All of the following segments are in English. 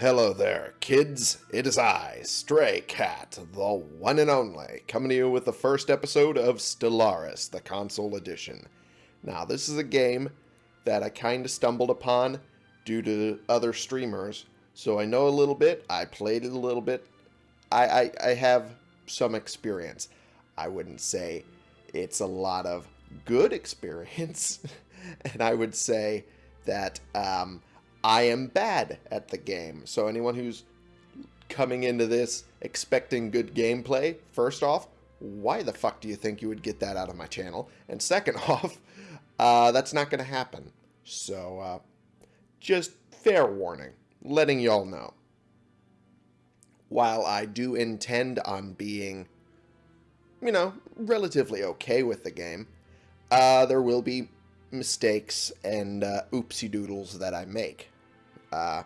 Hello there, kids. It is I, Stray Cat, the one and only, coming to you with the first episode of Stellaris, the console edition. Now, this is a game that I kind of stumbled upon due to other streamers, so I know a little bit. I played it a little bit. I, I, I have some experience. I wouldn't say it's a lot of good experience, and I would say that um, I am bad at the game. So anyone who's coming into this expecting good gameplay, first off, why the fuck do you think you would get that out of my channel? And second off, uh, that's not going to happen. So, uh, just fair warning, letting y'all know. While I do intend on being, you know, relatively okay with the game, uh, there will be mistakes and uh, oopsie doodles that I make. Uh,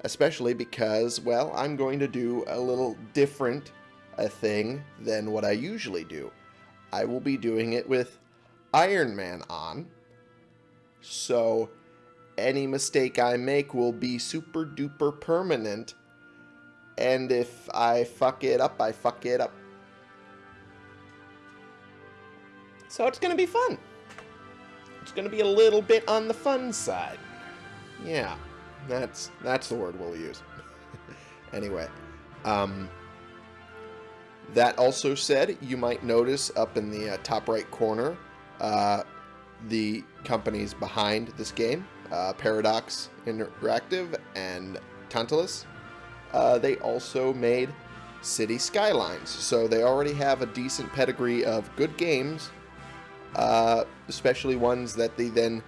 especially because, well, I'm going to do a little different a thing than what I usually do. I will be doing it with Iron Man on. So any mistake I make will be super duper permanent. And if I fuck it up, I fuck it up. So it's going to be fun. It's going to be a little bit on the fun side. Yeah, that's that's the word we'll use. anyway, um, that also said, you might notice up in the uh, top right corner uh, the companies behind this game, uh, Paradox Interactive and Tantalus. Uh, they also made City Skylines, so they already have a decent pedigree of good games uh, especially ones that they then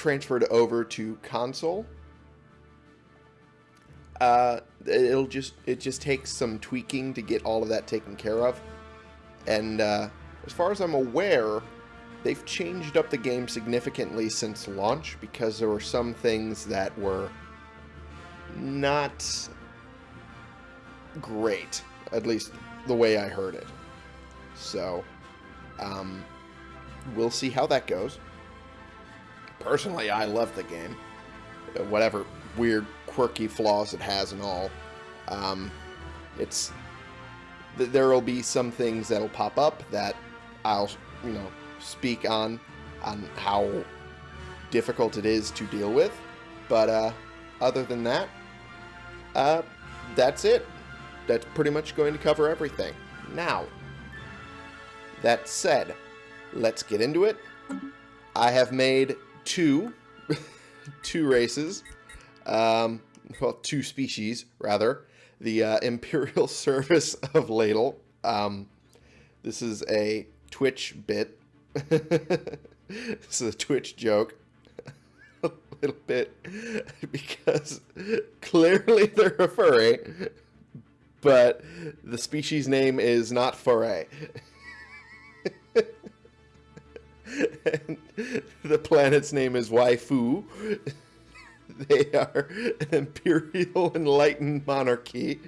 transferred over to console. Uh, it'll just it just takes some tweaking to get all of that taken care of, and uh, as far as I'm aware, they've changed up the game significantly since launch because there were some things that were not great, at least the way I heard it. So, um, we'll see how that goes. Personally, I love the game. Whatever weird, quirky flaws it has and all. Um, it's th there will be some things that'll pop up that I'll, you know, speak on on how difficult it is to deal with. But uh, other than that, uh, that's it. That's pretty much going to cover everything. Now, that said, let's get into it. I have made two, two races, um, well, two species, rather. The uh, Imperial Service of Ladle. Um, this is a Twitch bit. this is a Twitch joke. a little bit. Because clearly they're a furry. But the species name is not foray. And the planet's name is Waifu. They are an imperial enlightened monarchy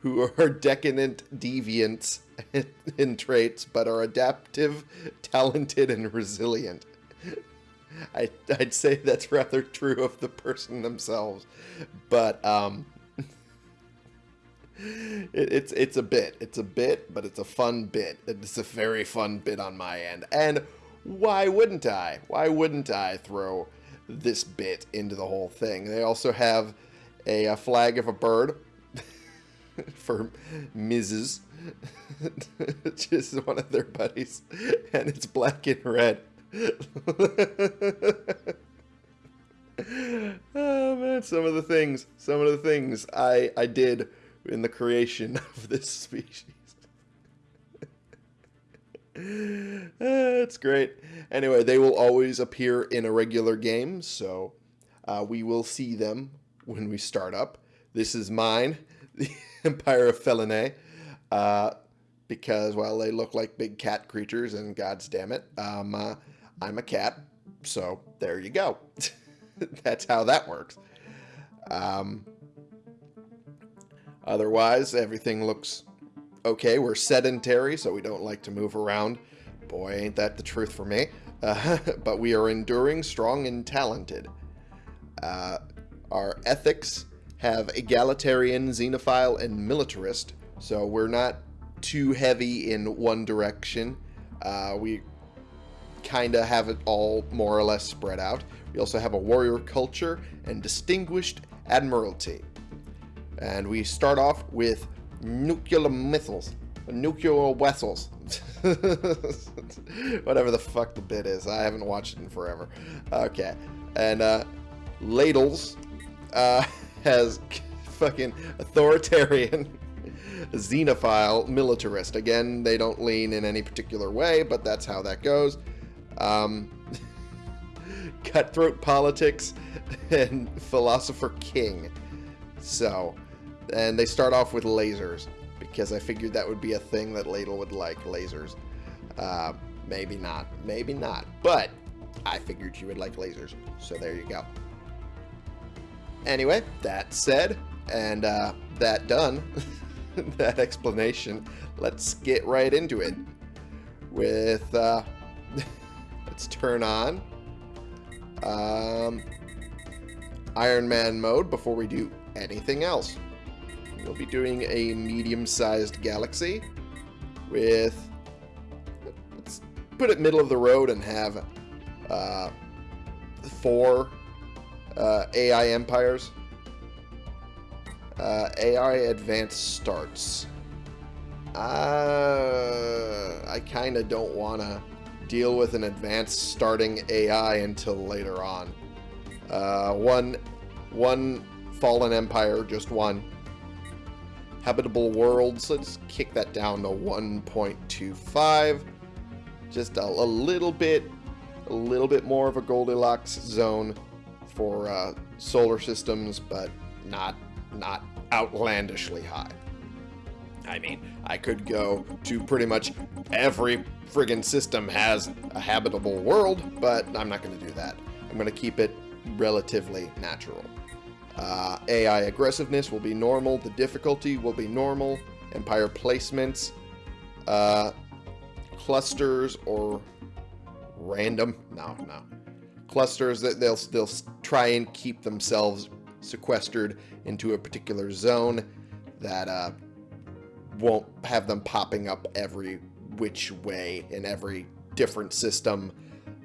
who are decadent deviants in traits, but are adaptive, talented, and resilient. I, would say that's rather true of the person themselves, but um, it, it's it's a bit, it's a bit, but it's a fun bit. It's a very fun bit on my end, and why wouldn't I? Why wouldn't I throw this bit into the whole thing? They also have a, a flag of a bird for Mrs. is one of their buddies, and it's black and red. oh man, some of the things, some of the things I I did in the creation of this species. That's great. Anyway, they will always appear in a regular game, so uh, we will see them when we start up. This is mine, the Empire of Felinae, uh, because, well, they look like big cat creatures, and gods damn it, um, uh, I'm a cat, so there you go. That's how that works. Um, otherwise, everything looks okay, we're sedentary, so we don't like to move around. Boy, ain't that the truth for me. Uh, but we are enduring, strong, and talented. Uh, our ethics have egalitarian, xenophile, and militarist. So we're not too heavy in one direction. Uh, we kind of have it all more or less spread out. We also have a warrior culture and distinguished admiralty. And we start off with nuclear missiles, nuclear vessels. Whatever the fuck the bit is. I haven't watched it in forever. Okay. And uh, Ladles uh, has fucking authoritarian, xenophile, militarist. Again, they don't lean in any particular way, but that's how that goes. Um, cutthroat politics and philosopher king. So, and they start off with lasers because I figured that would be a thing that Ladle would like, lasers. Uh, maybe not, maybe not, but I figured you would like lasers, so there you go. Anyway, that said, and uh, that done, that explanation, let's get right into it with, uh, let's turn on um, Iron Man mode before we do anything else. We'll be doing a medium-sized galaxy with, let's put it middle of the road and have uh, four uh, AI empires. Uh, AI advanced starts. Uh, I kind of don't want to deal with an advanced starting AI until later on. Uh, one, one fallen empire, just one. Habitable worlds, let's kick that down to 1.25. Just a, a little bit, a little bit more of a Goldilocks zone for uh, solar systems, but not not outlandishly high. I mean, I could go to pretty much every friggin' system has a habitable world, but I'm not going to do that. I'm going to keep it relatively natural. Uh, AI aggressiveness will be normal. The difficulty will be normal. Empire placements, uh, clusters, or random. No, no. Clusters that they'll they'll try and keep themselves sequestered into a particular zone that uh, won't have them popping up every which way in every different system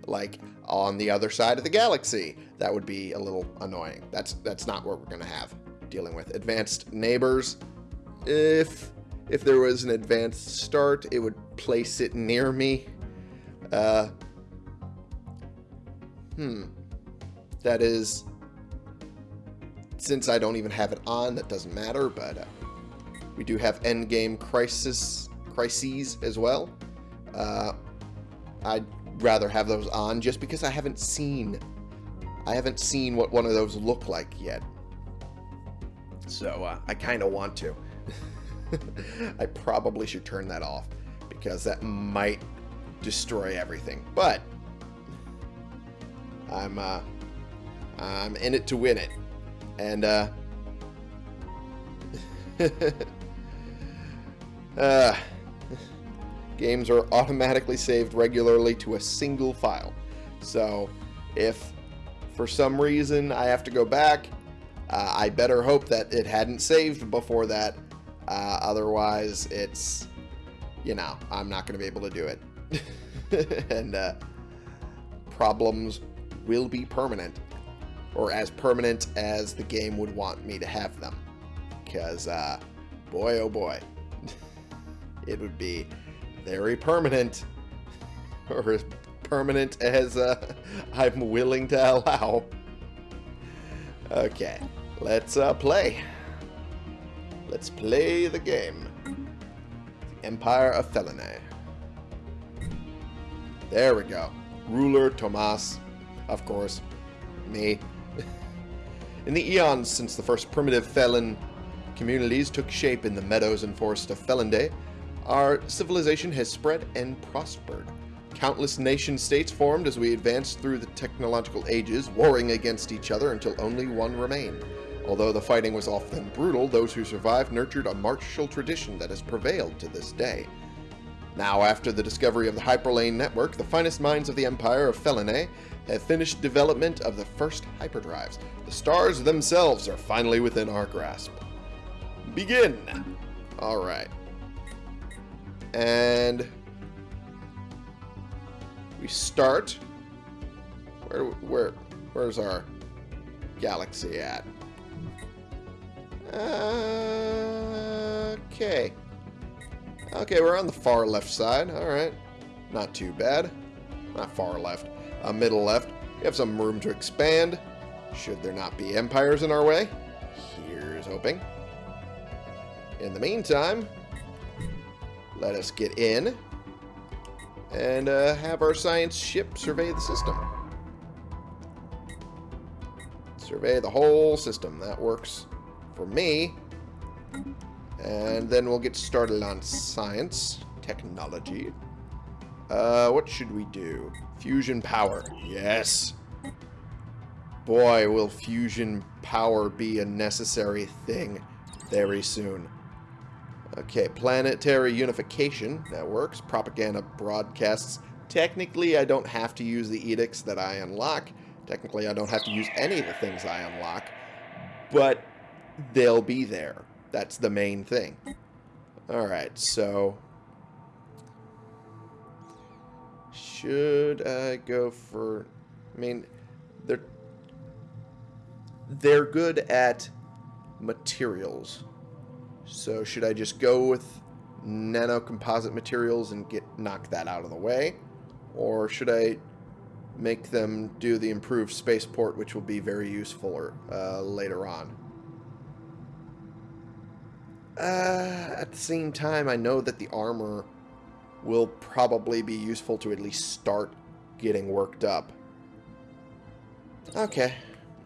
like on the other side of the galaxy. That would be a little annoying. That's that's not what we're going to have dealing with. Advanced neighbors. If if there was an advanced start, it would place it near me. Uh, hmm. That is since I don't even have it on, that doesn't matter, but uh, we do have endgame crisis crises as well. Uh, I'd rather have those on just because I haven't seen I haven't seen what one of those look like yet. So uh, I kind of want to. I probably should turn that off because that might destroy everything. But I'm uh, I'm in it to win it. And, uh... uh... Games are automatically saved regularly to a single file. So, if for some reason I have to go back, uh, I better hope that it hadn't saved before that. Uh, otherwise, it's, you know, I'm not going to be able to do it. and uh, problems will be permanent or as permanent as the game would want me to have them. Because, uh, boy oh boy, it would be very permanent, or as permanent as uh, I'm willing to allow. Okay, let's uh, play. Let's play the game. The Empire of Felinae. There we go. Ruler Tomas, of course, me. In the eons since the first primitive Felon communities took shape in the meadows and forests of Felinday, our civilization has spread and prospered. Countless nation-states formed as we advanced through the technological ages, warring against each other until only one remained. Although the fighting was often brutal, those who survived nurtured a martial tradition that has prevailed to this day. Now, after the discovery of the Hyperlane network, the finest minds of the Empire of Felinae have finished development of the first hyperdrives. The stars themselves are finally within our grasp. Begin! Alright. And... We start... Where, where, where's our galaxy at? Okay. Okay, we're on the far left side. Alright. Not too bad. Not far left. Uh, middle left. We have some room to expand. Should there not be empires in our way? Here's hoping. In the meantime, let us get in and uh, have our science ship survey the system. Survey the whole system. That works for me. And then we'll get started on science, technology. Uh, what should we do? Fusion power. Yes. Boy, will fusion power be a necessary thing very soon. Okay, planetary unification. That works. Propaganda broadcasts. Technically, I don't have to use the edicts that I unlock. Technically, I don't have to use any of the things I unlock. But they'll be there. That's the main thing. Alright, so... Should I go for... I mean, they're... They're good at materials. So should I just go with nanocomposite materials and get knock that out of the way? Or should I make them do the improved spaceport, which will be very useful uh, later on? Uh, at the same time, I know that the armor will probably be useful to at least start getting worked up. Okay.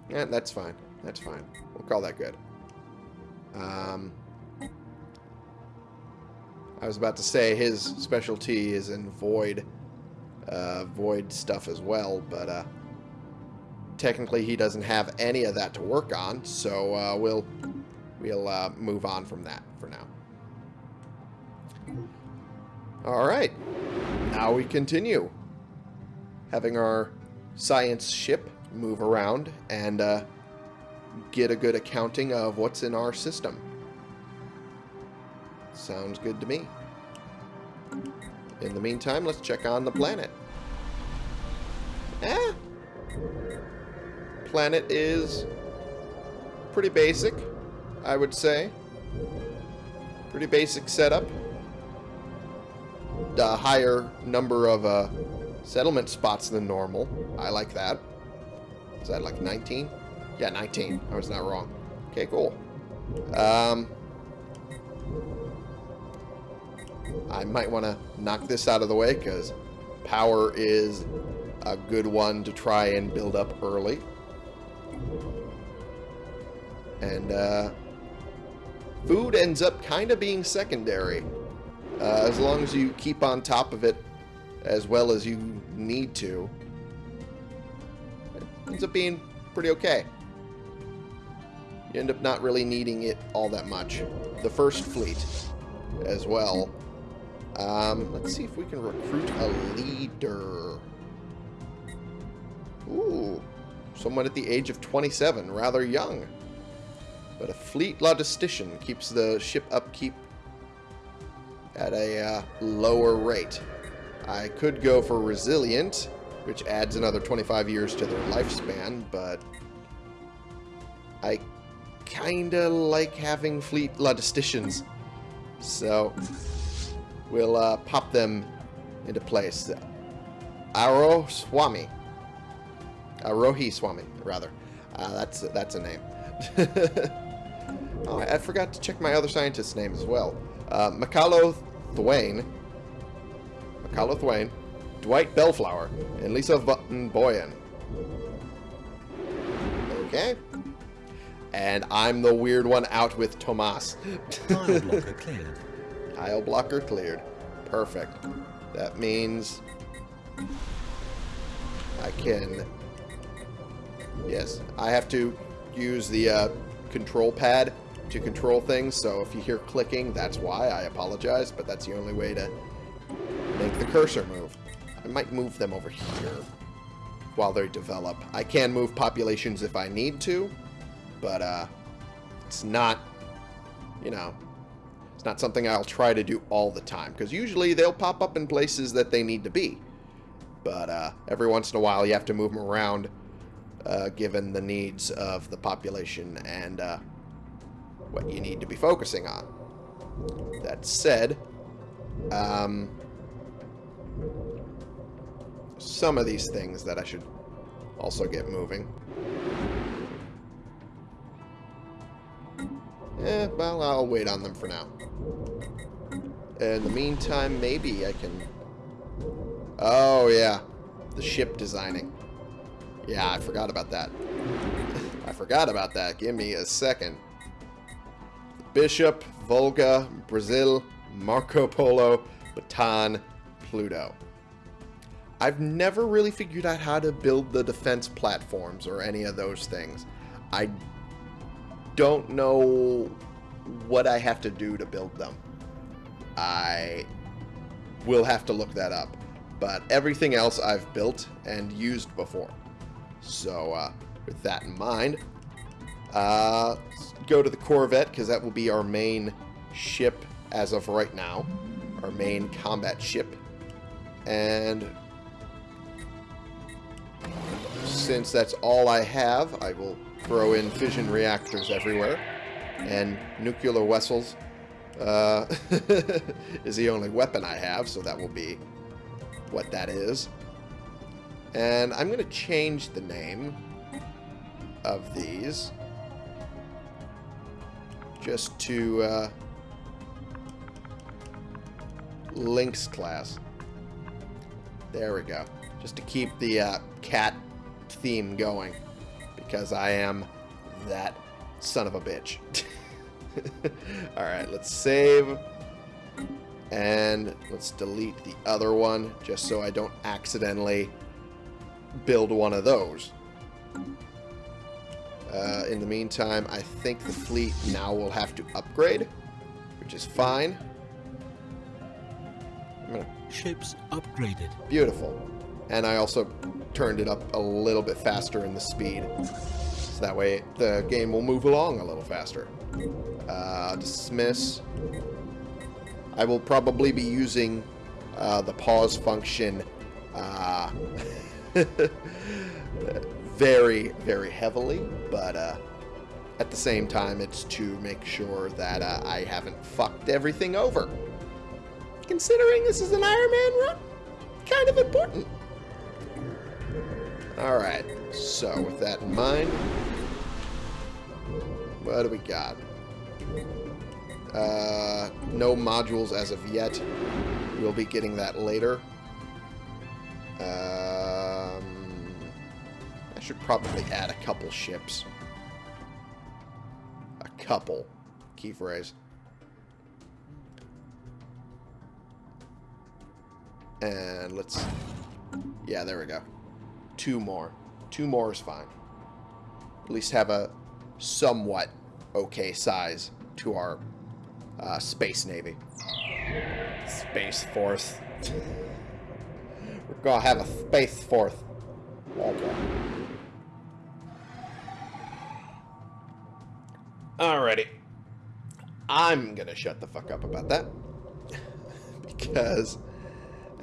Yeah, that's fine. That's fine. We'll call that good. Um, I was about to say his specialty is in void, uh, void stuff as well, but uh, technically he doesn't have any of that to work on, so uh, we'll we'll uh, move on from that for now. Alright, now we continue. Having our science ship move around and uh, get a good accounting of what's in our system. Sounds good to me. In the meantime, let's check on the planet. Eh. Planet is pretty basic. I would say. Pretty basic setup. A higher number of uh, settlement spots than normal. I like that. Is that like 19? Yeah, 19. I was not wrong. Okay, cool. Um, I might want to knock this out of the way because power is a good one to try and build up early. And uh, food ends up kind of being secondary. Uh, as long as you keep on top of it as well as you need to. It ends up being pretty okay. You end up not really needing it all that much. The first fleet as well. Um, let's see if we can recruit a leader. Ooh, someone at the age of 27, rather young. But a fleet logistician keeps the ship upkeep at a uh, lower rate. I could go for resilient, which adds another 25 years to their lifespan, but I kinda like having fleet logisticians. So we'll uh, pop them into place. Aro Swami. Arohi Swami, rather. Uh, that's that's a name. Oh, I forgot to check my other scientist's name as well. Uh, Macalo Thwain, Macalo Thwain, Dwight Bellflower, and Lisa Button Boyan. Okay. And I'm the weird one out with Tomas. Tile blocker cleared. Perfect. That means I can... Yes, I have to use the uh, control pad to control things, so if you hear clicking, that's why. I apologize, but that's the only way to make the cursor move. I might move them over here while they develop. I can move populations if I need to, but uh, it's not, you know, not something I'll try to do all the time, because usually they'll pop up in places that they need to be. But uh, every once in a while you have to move them around uh, given the needs of the population and uh, what you need to be focusing on. That said, um, some of these things that I should also get moving. Eh, well, I'll wait on them for now. In the meantime, maybe I can... Oh, yeah. The ship designing. Yeah, I forgot about that. I forgot about that. Give me a second. Bishop, Volga, Brazil, Marco Polo, Bataan, Pluto. I've never really figured out how to build the defense platforms or any of those things. I don't know what I have to do to build them. I will have to look that up. But everything else I've built and used before. So, uh, with that in mind, uh, go to the Corvette, because that will be our main ship as of right now. Our main combat ship. And since that's all I have, I will throw in fission reactors everywhere. And nuclear vessels uh, is the only weapon I have, so that will be what that is. And I'm going to change the name of these just to uh, Lynx class. There we go. Just to keep the uh, cat theme going because I am that son of a bitch. Alright, let's save. And let's delete the other one just so I don't accidentally build one of those. Uh, in the meantime, I think the fleet now will have to upgrade, which is fine. Gonna... Ships upgraded. Beautiful. And I also turned it up a little bit faster in the speed. So that way the game will move along a little faster. Uh, dismiss. I will probably be using uh, the pause function uh, very, very heavily, but uh, at the same time, it's to make sure that uh, I haven't fucked everything over. Considering this is an Iron Man run, kind of important. Alright, so with that in mind, what do we got? Uh, no modules as of yet. We'll be getting that later. Um, I should probably add a couple ships. A couple. Key phrase. And let's... Yeah, there we go. Two more. Two more is fine. At least have a somewhat okay size to our uh, Space Navy. Space Force. We're gonna have a Space Force. Okay. Alrighty. I'm gonna shut the fuck up about that. because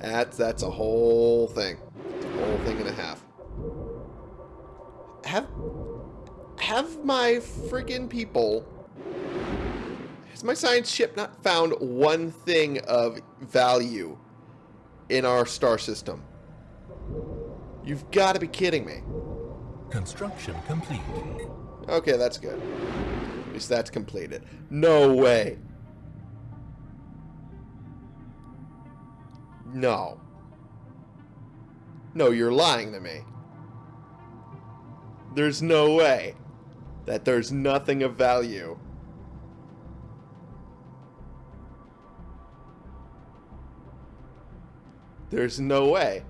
that's that's a whole thing. Whole thing and a half. Have have my friggin' people has my science ship not found one thing of value in our star system? You've got to be kidding me. Construction complete. Okay, that's good. At least that's completed. No way. No. No, you're lying to me. There's no way that there's nothing of value. There's no way.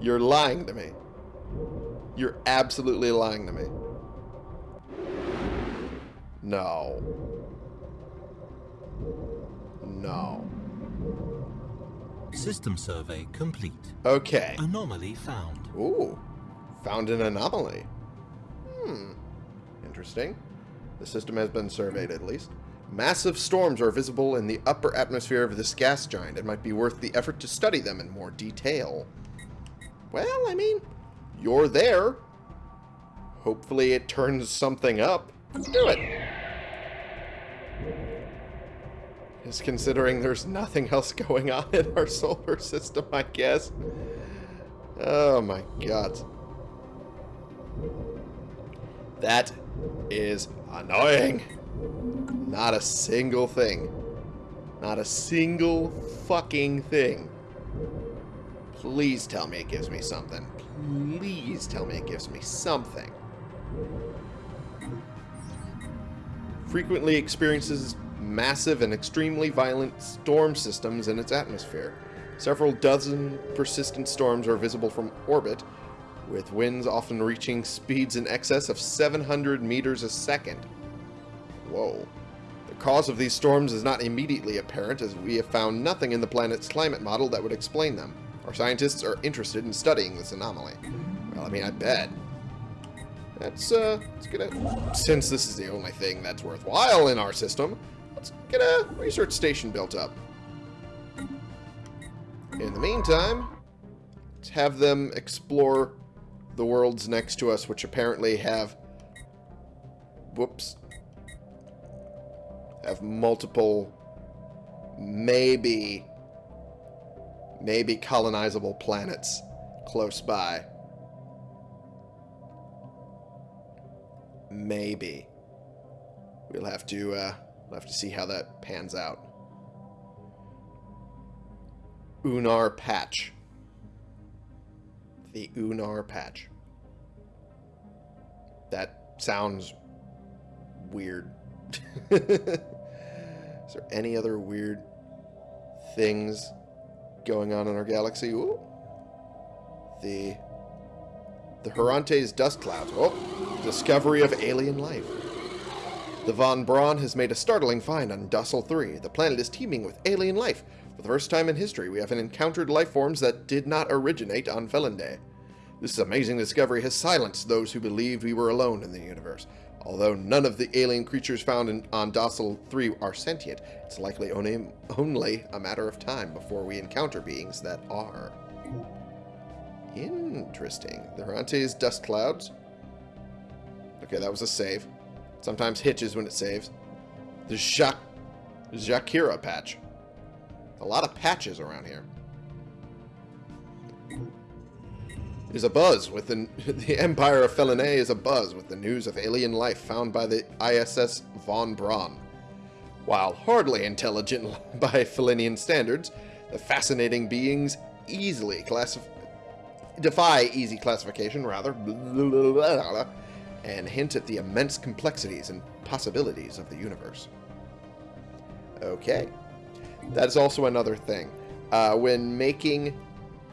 You're lying to me. You're absolutely lying to me. No. No. System survey complete. Okay. Anomaly found. Ooh. Found an anomaly. Hmm. Interesting. The system has been surveyed at least. Massive storms are visible in the upper atmosphere of this gas giant. It might be worth the effort to study them in more detail. Well, I mean, you're there. Hopefully it turns something up. Let's do it. Just considering there's nothing else going on in our solar system, I guess. Oh my god. That is annoying. Not a single thing. Not a single fucking thing. Please tell me it gives me something. Please tell me it gives me something. Frequently experiences massive and extremely violent storm systems in its atmosphere. Several dozen persistent storms are visible from orbit, with winds often reaching speeds in excess of 700 meters a second. Whoa. The cause of these storms is not immediately apparent, as we have found nothing in the planet's climate model that would explain them. Our scientists are interested in studying this anomaly. Well, I mean, I bet. Let's, uh, let's get a... Since this is the only thing that's worthwhile in our system, let's get a research station built up. In the meantime, let's have them explore the worlds next to us, which apparently have... Whoops. Have multiple... Maybe... Maybe colonizable planets close by. Maybe. We'll have to, uh, we'll have to see how that pans out. Unar Patch. The Unar Patch. That sounds weird. Is there any other weird things going on in our galaxy? Ooh. The the Harante's dust clouds. Oh, discovery of alien life. The Von Braun has made a startling find on Dussel 3. The planet is teeming with alien life. For the first time in history, we have encountered life forms that did not originate on Felinde. This amazing discovery has silenced those who believed we were alone in the universe. Although none of the alien creatures found in, on Dussel 3 are sentient, it's likely only, only a matter of time before we encounter beings that are. Interesting. The Harante's dust clouds. Okay, that was a save. Sometimes hitches when it saves. The Jacques, Jakira patch. A lot of patches around here. There's a buzz with the, the Empire of Felinae is a buzz with the news of alien life found by the ISS Von Braun. While hardly intelligent by Felinian standards, the fascinating beings easily classify defy easy classification, rather, and hint at the immense complexities and possibilities of the universe. Okay. That's also another thing. Uh, when making...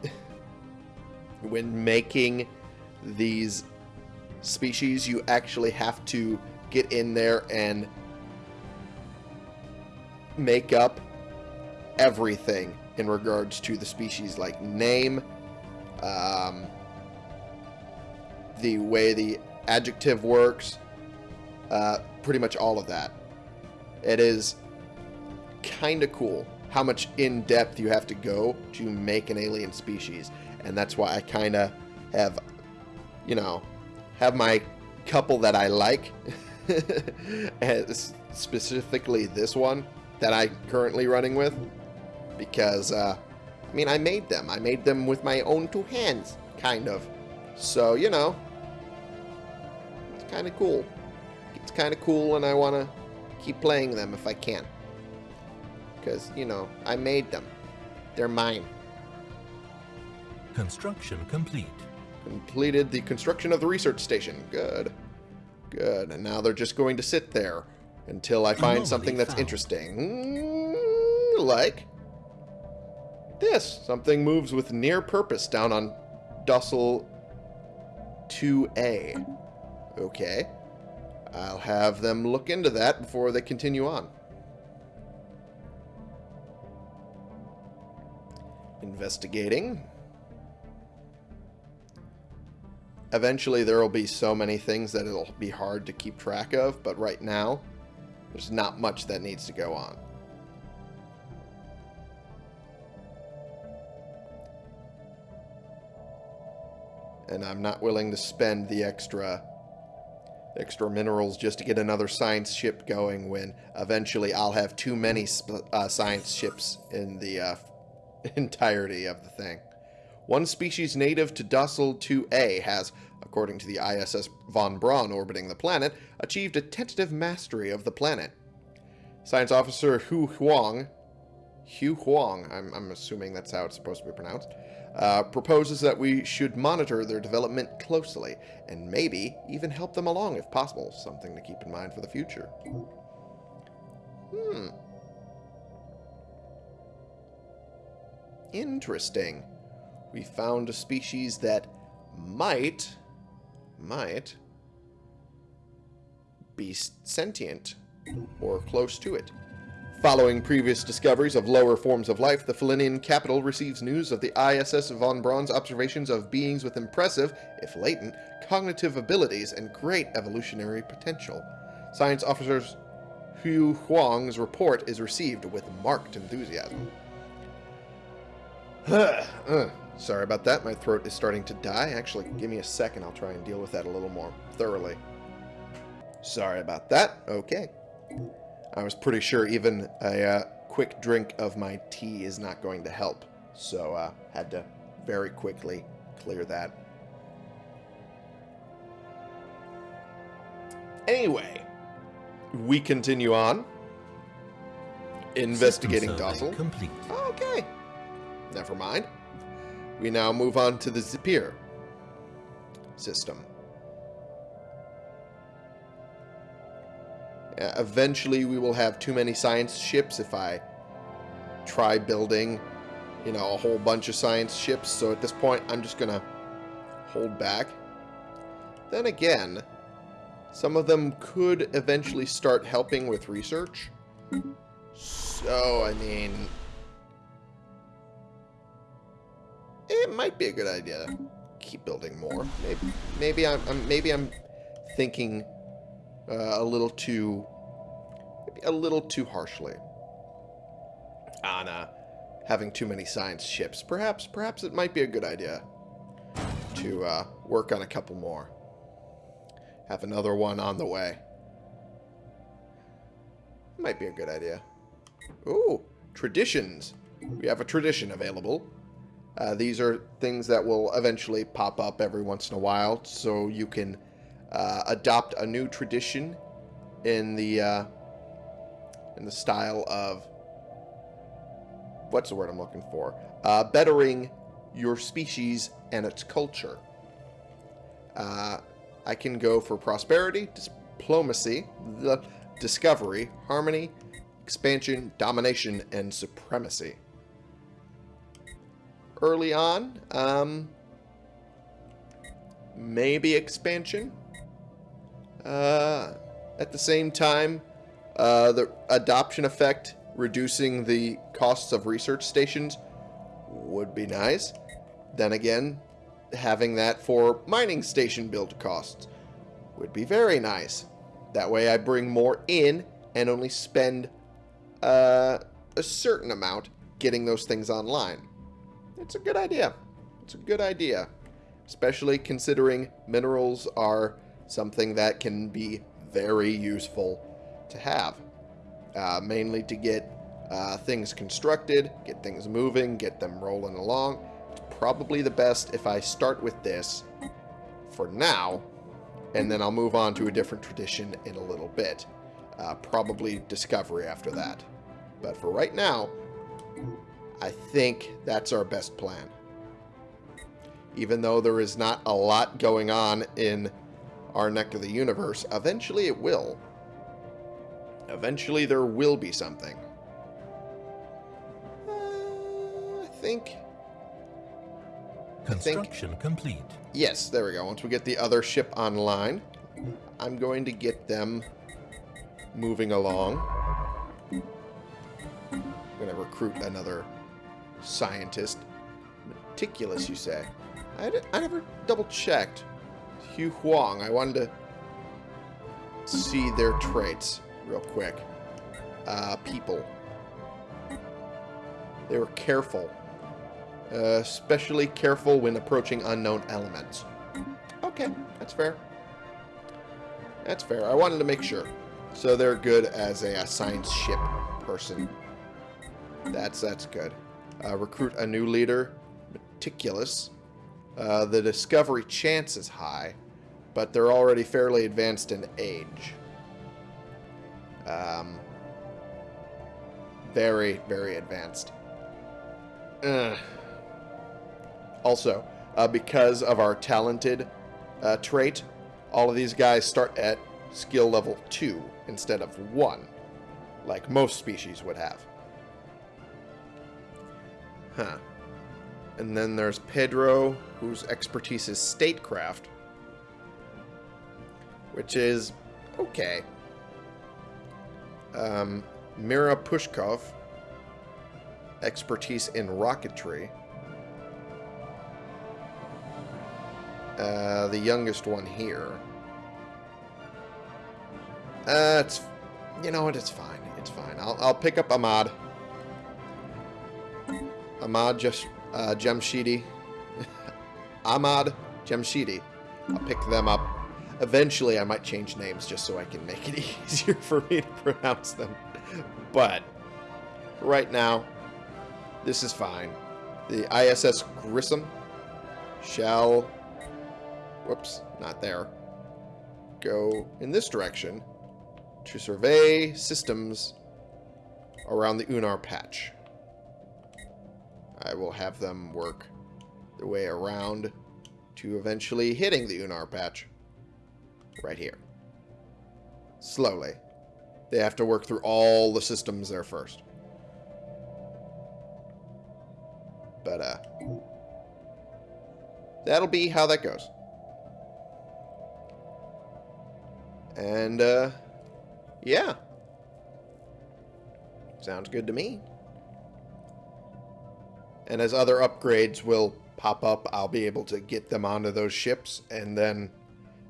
when making these species, you actually have to get in there and make up everything in regards to the species, like name, um, the way the adjective works, uh, pretty much all of that. It is kind of cool how much in depth you have to go to make an alien species, and that's why I kind of have, you know, have my couple that I like, specifically this one that I'm currently running with, because uh, I mean, I made them. I made them with my own two hands, kind of. So, you know, kind of cool. It's kind of cool, and I want to keep playing them if I can. Because, you know, I made them. They're mine. Construction complete. Completed the construction of the research station. Good. Good. And now they're just going to sit there until I find Anomaly something that's found. interesting. Like this. Something moves with near purpose down on Dussel 2A. Okay. I'll have them look into that before they continue on. Investigating. Eventually, there will be so many things that it'll be hard to keep track of, but right now, there's not much that needs to go on. And I'm not willing to spend the extra extra minerals just to get another science ship going when eventually I'll have too many uh, science ships in the uh, entirety of the thing. One species native to Dussel 2A has, according to the ISS Von Braun orbiting the planet, achieved a tentative mastery of the planet. Science officer Hu Huang, Hu Huang, I'm, I'm assuming that's how it's supposed to be pronounced, uh, proposes that we should monitor their development closely and maybe even help them along if possible. Something to keep in mind for the future. Hmm. Interesting. We found a species that might, might be sentient or close to it. Following previous discoveries of lower forms of life, the Felinian capital receives news of the ISS von Braun's observations of beings with impressive, if latent, cognitive abilities and great evolutionary potential. Science officers Hu Huang's report is received with marked enthusiasm. uh, sorry about that, my throat is starting to die. Actually, give me a second, I'll try and deal with that a little more thoroughly. Sorry about that. Okay. I was pretty sure even a uh, quick drink of my tea is not going to help. So uh, had to very quickly clear that. Anyway, we continue on. Investigating Docile. Complete. Okay. Never mind. We now move on to the Zipir system. Uh, eventually we will have too many science ships if I try building, you know, a whole bunch of science ships. So at this point, I'm just going to hold back. Then again, some of them could eventually start helping with research. So, I mean... It might be a good idea to keep building more. Maybe, maybe I'm, I'm maybe I'm thinking uh, a little too, a little too harshly on uh, having too many science ships. Perhaps, perhaps it might be a good idea to uh, work on a couple more. Have another one on the way. Might be a good idea. Ooh, traditions. We have a tradition available. Uh, these are things that will eventually pop up every once in a while, so you can uh, adopt a new tradition in the uh, in the style of what's the word I'm looking for? Uh, bettering your species and its culture. Uh, I can go for prosperity, diplomacy, the discovery, harmony, expansion, domination, and supremacy. Early on, um, maybe expansion. Uh, at the same time, uh, the adoption effect reducing the costs of research stations would be nice. Then again, having that for mining station build costs would be very nice. That way I bring more in and only spend uh, a certain amount getting those things online. It's a good idea. It's a good idea. Especially considering minerals are something that can be very useful to have. Uh, mainly to get uh, things constructed, get things moving, get them rolling along. It's probably the best if I start with this for now, and then I'll move on to a different tradition in a little bit. Uh, probably Discovery after that. But for right now, I think that's our best plan. Even though there is not a lot going on in our neck of the universe, eventually it will. Eventually there will be something. Uh, I think... Construction think, complete. Yes, there we go. Once we get the other ship online, I'm going to get them moving along. I'm going to recruit another scientist Meticulous, you say? I, I never double-checked. Hu Huang, I wanted to see their traits real quick. Uh, people. They were careful. Uh, especially careful when approaching unknown elements. Okay, that's fair. That's fair. I wanted to make sure. So they're good as a, a science ship person. That's that's good. Uh, recruit a new leader. Meticulous. Uh, the discovery chance is high, but they're already fairly advanced in age. Um, very, very advanced. Ugh. Also, uh, because of our talented uh, trait, all of these guys start at skill level 2 instead of 1, like most species would have. Huh. And then there's Pedro, whose expertise is statecraft, which is okay. Um, Mira Pushkov, expertise in rocketry. Uh, the youngest one here. Uh, it's, you know what, it's fine. It's fine. I'll, I'll pick up Ahmad. Ahmad just, uh, Jamshidi. Ahmad Jamshidi. I'll pick them up. Eventually, I might change names just so I can make it easier for me to pronounce them. But, right now, this is fine. The ISS Grissom shall... Whoops, not there. Go in this direction to survey systems around the Unar patch. I will have them work their way around to eventually hitting the Unar patch. Right here. Slowly. They have to work through all the systems there first. But, uh... That'll be how that goes. And, uh... Yeah. Sounds good to me. And as other upgrades will pop up, I'll be able to get them onto those ships, and then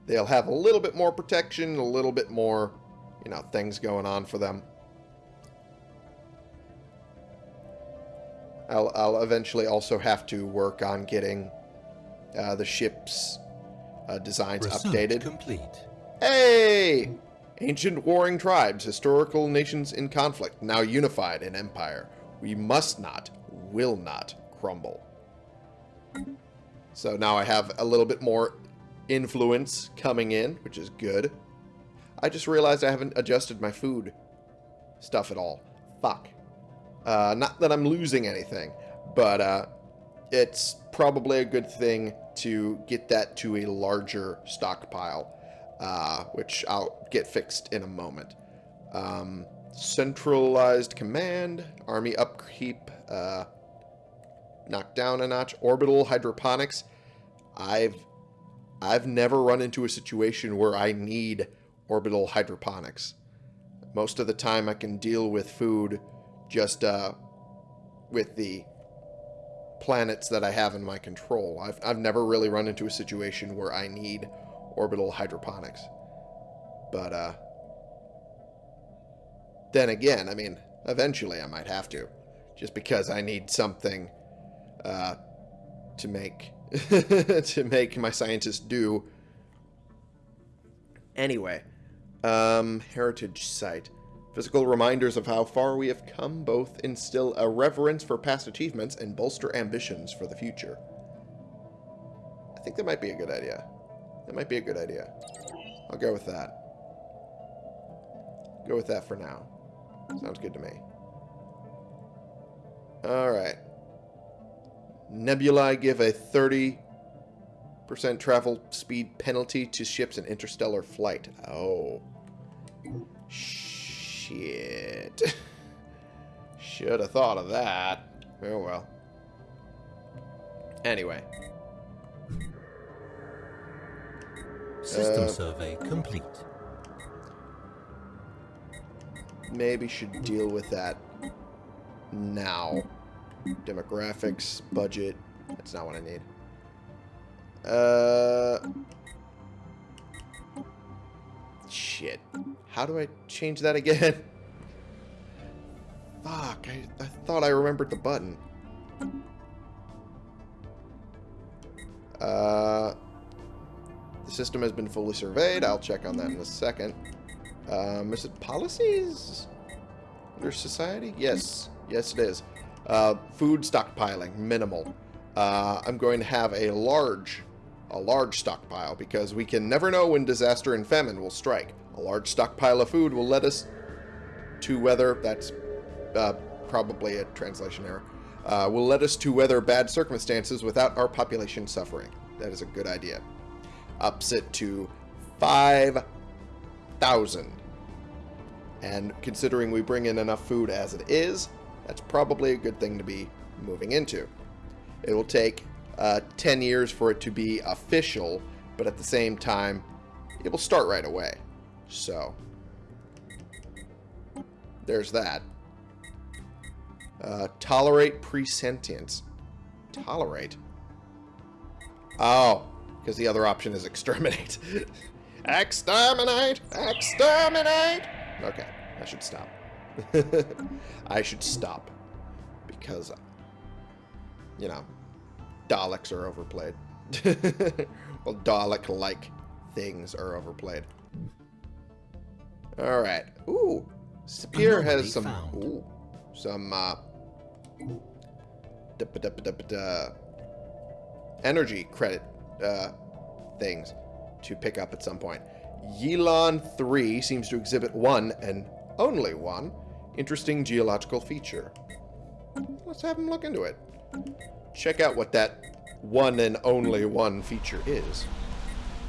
they'll have a little bit more protection, a little bit more, you know, things going on for them. I'll, I'll eventually also have to work on getting uh, the ship's uh, designs Research updated. complete. Hey! Ancient warring tribes, historical nations in conflict, now unified in empire. We must not, will not crumble. So now I have a little bit more influence coming in, which is good. I just realized I haven't adjusted my food stuff at all. Fuck. Uh, not that I'm losing anything, but uh, it's probably a good thing to get that to a larger stockpile, uh, which I'll get fixed in a moment. Um, centralized command, army upkeep, uh, knocked down a notch, orbital hydroponics. I've I've never run into a situation where I need orbital hydroponics. Most of the time I can deal with food just uh, with the planets that I have in my control. I've, I've never really run into a situation where I need orbital hydroponics. But, uh, then again, I mean, eventually I might have to. Just because I need something, uh, to make, to make my scientists do. Anyway, um, heritage site. Physical reminders of how far we have come both instill a reverence for past achievements and bolster ambitions for the future. I think that might be a good idea. That might be a good idea. I'll go with that. Go with that for now. Sounds good to me. Alright. Nebulae give a 30% travel speed penalty to ships in interstellar flight. Oh. Shit. Should have thought of that. Oh well. Anyway. System Uh, survey complete. Maybe should deal with that now. Demographics, budget, That's not what I need. Uh... Shit. How do I change that again? Fuck, I, I thought I remembered the button. Uh, the system has been fully surveyed. I'll check on that in a second. Um, is it policies? Under society? Yes. Yes, it is. Uh, food stockpiling, minimal. Uh, I'm going to have a large, a large stockpile because we can never know when disaster and famine will strike. A large stockpile of food will let us to weather, that's uh, probably a translation error, uh, will let us to weather bad circumstances without our population suffering. That is a good idea. Ups it to 5,000. And considering we bring in enough food as it is, that's probably a good thing to be moving into. It will take uh, 10 years for it to be official, but at the same time, it will start right away. So, there's that. Uh, tolerate presentience. Tolerate? Oh, because the other option is exterminate. exterminate! Exterminate! Okay, I should stop. I should stop. Because, you know, Daleks are overplayed. well, Dalek-like things are overplayed. Alright. Ooh. Spear has some... Ooh. Some, uh... da- ba- da- ba- da- da- energy credit uh, things to pick up at some point. Yilon 3 seems to exhibit one, and only one, interesting geological feature. Let's have him look into it. Check out what that one and only one feature is.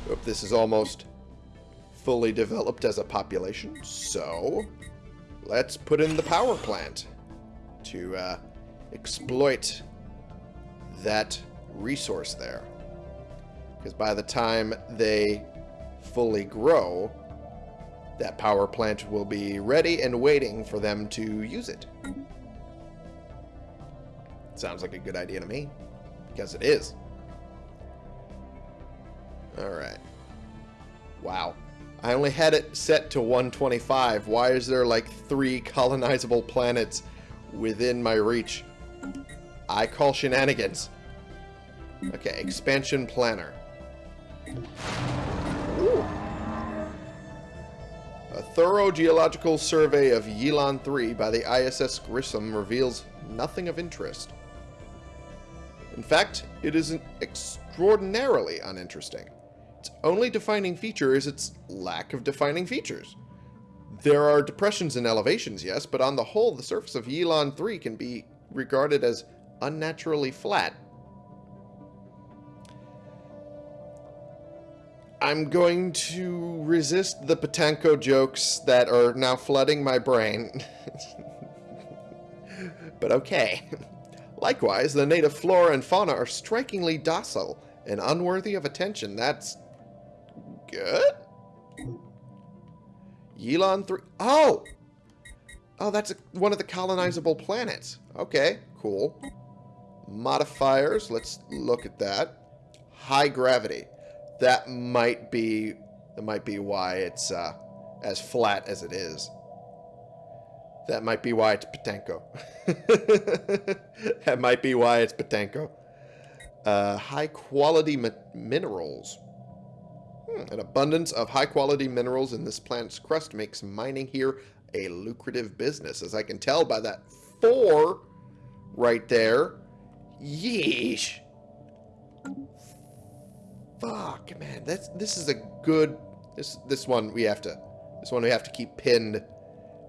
Hope this is almost fully developed as a population, so let's put in the power plant to uh, exploit that resource there. Because by the time they fully grow, that power plant will be ready and waiting for them to use it. Sounds like a good idea to me. Because it is. Alright. Wow. I only had it set to 125. Why is there like three colonizable planets within my reach? I call shenanigans. Okay, expansion planner. Thorough geological survey of Yilon 3 by the ISS Grissom reveals nothing of interest. In fact, it isn't extraordinarily uninteresting. Its only defining feature is its lack of defining features. There are depressions and elevations, yes, but on the whole, the surface of Yilon 3 can be regarded as unnaturally flat. I'm going to resist the Patanko jokes that are now flooding my brain. but okay. Likewise, the native flora and fauna are strikingly docile and unworthy of attention. That's good? Yilon 3... Oh! Oh, that's a, one of the colonizable planets. Okay, cool. Modifiers, let's look at that. High gravity. That might be that might be why it's uh, as flat as it is. That might be why it's Patenko. that might be why it's Patenko. Uh, high quality mi minerals. Hmm, an abundance of high quality minerals in this planet's crust makes mining here a lucrative business, as I can tell by that four right there. Yeesh. Fuck, man. That's this is a good this this one we have to this one we have to keep pinned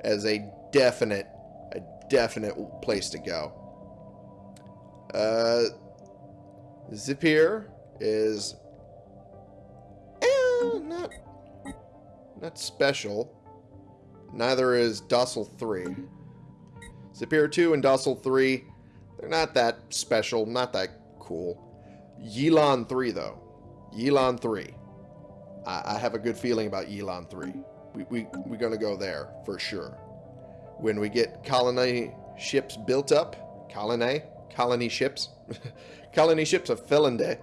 as a definite a definite place to go. Uh Zipir is eh, not not special. Neither is Docile 3. Zipir 2 and Docile 3, they're not that special, not that cool. Yilon 3, though. Yilon 3. I, I have a good feeling about Yilon 3. We, we, we're going to go there, for sure. When we get colony ships built up, colony, colony ships, colony ships of Felinde,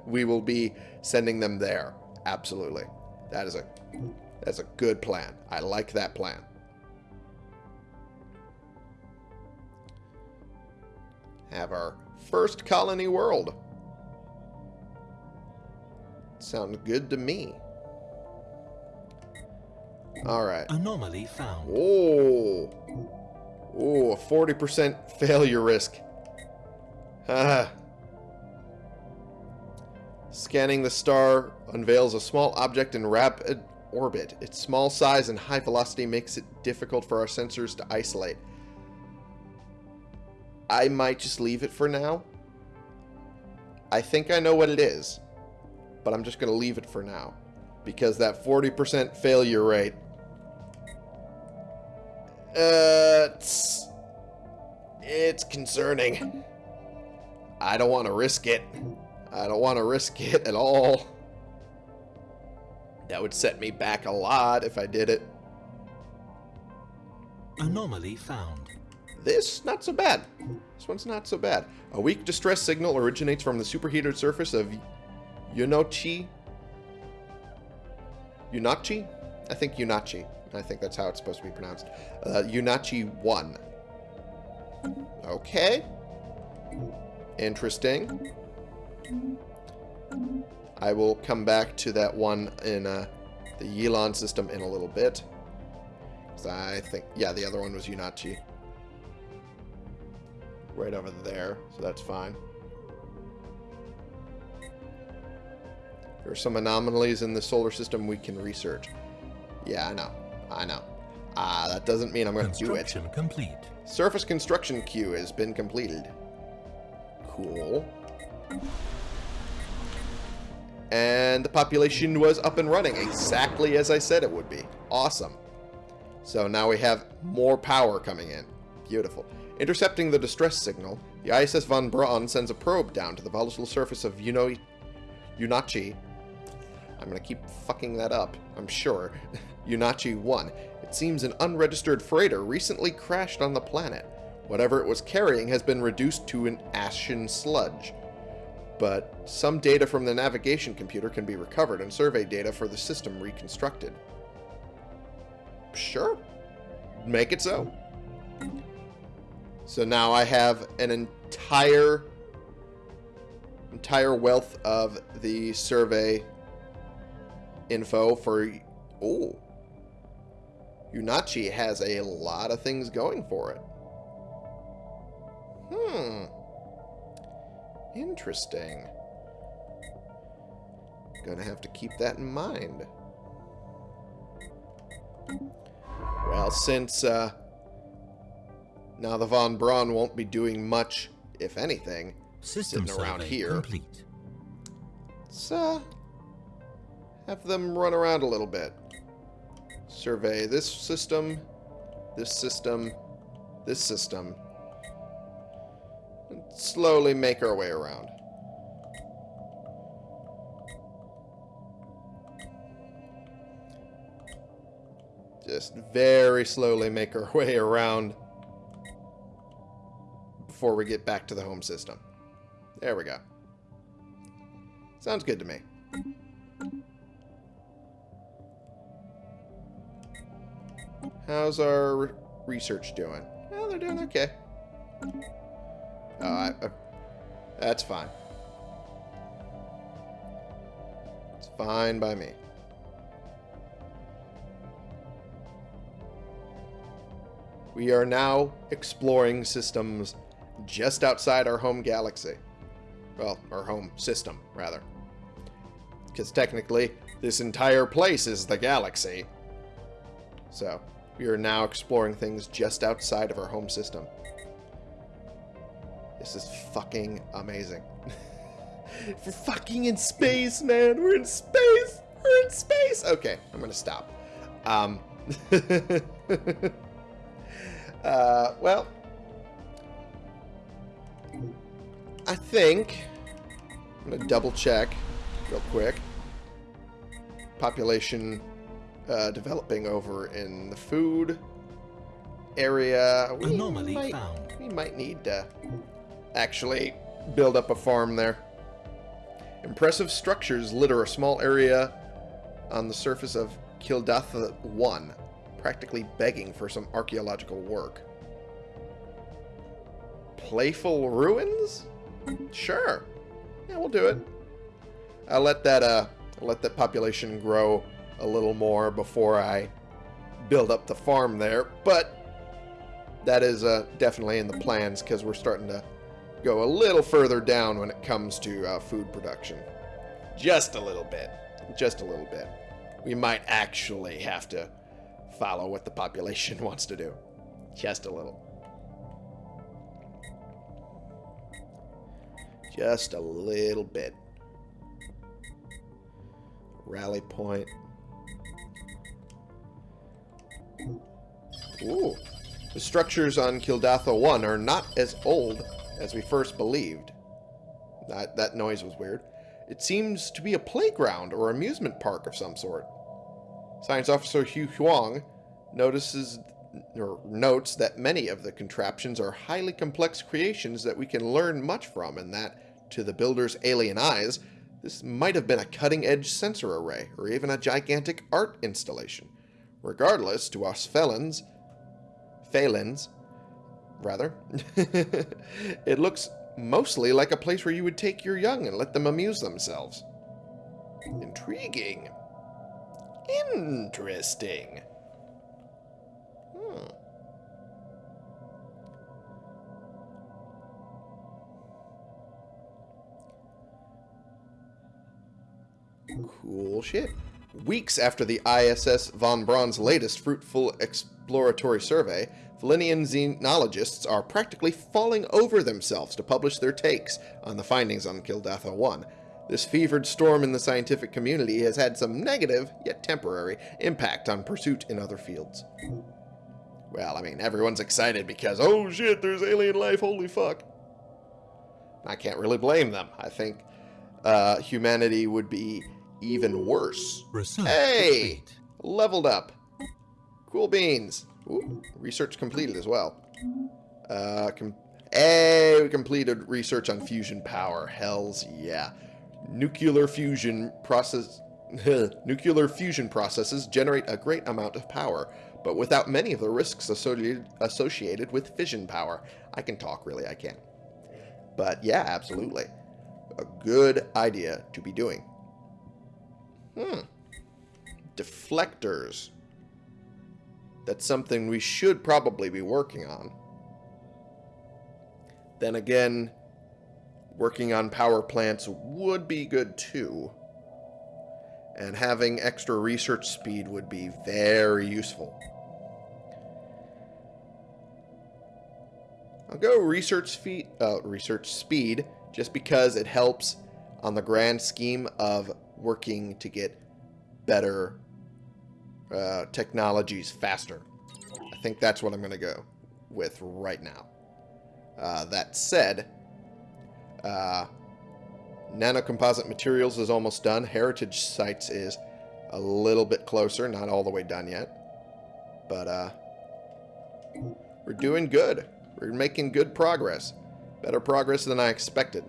we will be sending them there. Absolutely. That is a that's a good plan. I like that plan. Have our first colony world. Sounds good to me. Alright. Anomaly found. Oh. Oh, a 40% failure risk. Ah. Scanning the star unveils a small object in rapid orbit. Its small size and high velocity makes it difficult for our sensors to isolate. I might just leave it for now. I think I know what it is, but I'm just going to leave it for now. Because that 40% failure rate uh, it's, it's concerning. I don't want to risk it. I don't want to risk it at all. That would set me back a lot if I did it. Anomaly found. This, not so bad. This one's not so bad. A weak distress signal originates from the superheated surface of Yunochi. Yunachi? I think Yunachi. I think that's how it's supposed to be pronounced. Uh, Yunachi 1. Okay. Interesting. I will come back to that one in uh, the Yilon system in a little bit. So I think, yeah, the other one was Yunachi. Right over there, so that's fine. There are some anomalies in the solar system we can research. Yeah, I know. I know. Ah, that doesn't mean I'm going to do it. Construction complete. Surface construction queue has been completed. Cool. And the population was up and running exactly as I said it would be. Awesome. So now we have more power coming in. Beautiful. Intercepting the distress signal, the ISS Von Braun sends a probe down to the volatile surface of Yuno Yunachi. I'm to keep fucking that up, I'm sure. Yunachi 1. It seems an unregistered freighter recently crashed on the planet. Whatever it was carrying has been reduced to an ashen sludge. But some data from the navigation computer can be recovered and survey data for the system reconstructed. Sure. Make it so. So now I have an entire entire wealth of the survey info for oh Unachi has a lot of things going for it. Hmm. Interesting. Gonna have to keep that in mind. Well, since uh, now the Von Braun won't be doing much, if anything, System sitting around here. complete. let's uh, have them run around a little bit. Survey this system, this system, this system. And slowly make our way around. Just very slowly make our way around before we get back to the home system. There we go. Sounds good to me. How's our re- research doing? Well, they're doing okay. Oh, I, that's fine. It's fine by me. We are now exploring systems just outside our home galaxy. Well, our home system, rather. Because technically, this entire place is the galaxy. So, we are now exploring things just outside of our home system. This is fucking amazing. We're fucking in space, man. We're in space. We're in space. Okay, I'm gonna stop. Um. uh, well, I think I'm gonna double check real quick. Population uh, developing over in the food area. We Anomaly might, found. we might need to actually build up a farm there. Impressive structures litter a small area on the surface of Kildatha 1, practically begging for some archaeological work. Playful ruins? Sure. Yeah, we'll do it. I'll let that uh I'll let that population grow a little more before I build up the farm there, but that is uh, definitely in the plans because we're starting to go a little further down when it comes to uh, food production. Just a little bit. Just a little bit. We might actually have to follow what the population wants to do. Just a little. Just a little bit. Rally point. Ooh. The structures on Kildatha 1 are not as old as we first believed. That, that noise was weird. It seems to be a playground or amusement park of some sort. Science Officer Hu Huang notices or notes that many of the contraptions are highly complex creations that we can learn much from and that, to the builder's alien eyes, this might have been a cutting-edge sensor array or even a gigantic art installation. Regardless, to us felons, Phalans, rather, it looks mostly like a place where you would take your young and let them amuse themselves. Intriguing. Interesting. Hmm. Cool shit. Weeks after the ISS Von Braun's latest fruitful exploratory survey, Valenian xenologists are practically falling over themselves to publish their takes on the findings on Kildatha 1. This fevered storm in the scientific community has had some negative, yet temporary, impact on pursuit in other fields. Well, I mean, everyone's excited because, oh shit, there's alien life, holy fuck. I can't really blame them. I think uh, humanity would be even worse. Research Hey! complete. Leveled up. Cool beans. Ooh, research completed as well. Uh, com hey, we completed research on fusion power. Hells yeah. Nuclear fusion process... Nuclear fusion processes generate a great amount of power, but without many of the risks associated, associated with fission power. I can talk, really, I can. But yeah, absolutely. A good idea to be doing. Hmm. Deflectors. That's something we should probably be working on. Then again, working on power plants would be good too. And having extra research speed would be very useful. I'll go research speed, uh, research speed just because it helps on the grand scheme of working to get better uh, technologies faster. I think that's what I'm going to go with right now. Uh, that said, uh, nanocomposite materials is almost done. Heritage sites is a little bit closer, not all the way done yet. But uh, we're doing good. We're making good progress. Better progress than I expected.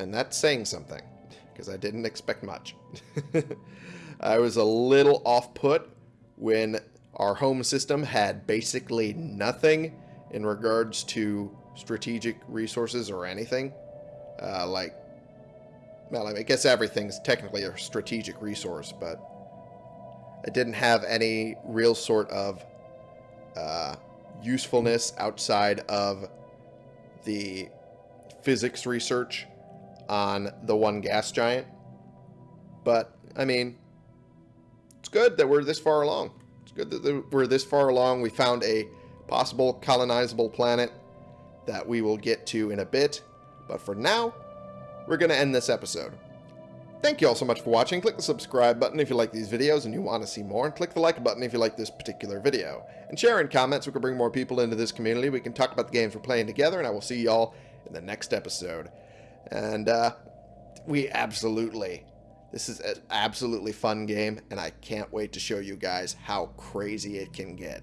And that's saying something, because I didn't expect much. I was a little off-put when our home system had basically nothing in regards to strategic resources or anything. Uh, like, well, I guess everything's technically a strategic resource, but it didn't have any real sort of uh, usefulness outside of the physics research on the one gas giant. But, I mean, it's good that we're this far along. It's good that we're this far along. We found a possible colonizable planet that we will get to in a bit. But for now, we're going to end this episode. Thank you all so much for watching. Click the subscribe button if you like these videos and you want to see more. And click the like button if you like this particular video. And share in comments. so We can bring more people into this community. We can talk about the games we're playing together. And I will see y'all in the next episode. And uh, we absolutely, this is an absolutely fun game. And I can't wait to show you guys how crazy it can get.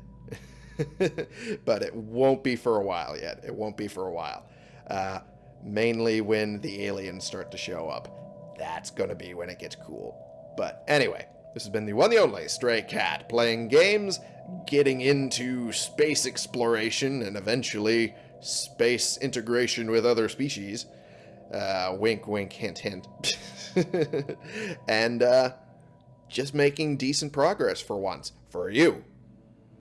but it won't be for a while yet. It won't be for a while. Uh, mainly when the aliens start to show up. That's going to be when it gets cool. But anyway, this has been the one the only Stray Cat playing games, getting into space exploration, and eventually space integration with other species. Uh, wink, wink, hint, hint. and uh, just making decent progress for once. For you.